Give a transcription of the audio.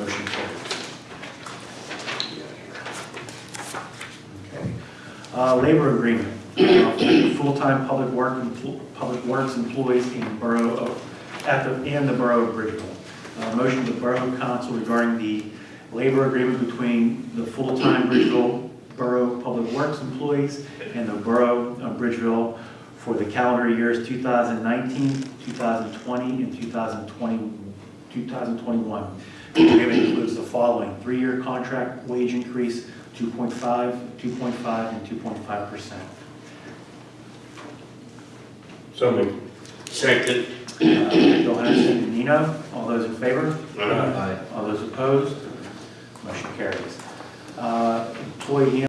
Motion carries. Okay. Uh, Labor agreement, full-time public work, public works employees in Borough of, at the, in the Borough of Bridgeville. Uh, Motion the Borough Council regarding the labor agreement between the full-time Bridgeville Borough Public Works employees and the Borough of Bridgeville for the calendar years 2019, 2020, and 2020, 2021. The agreement includes the following, three-year contract wage increase, 2.5, 2.5, and 2.5%. So moved. Second. Uh, Johansson and Nino, all those in favor? Aye. All those opposed? Motion carries. Uh, Employee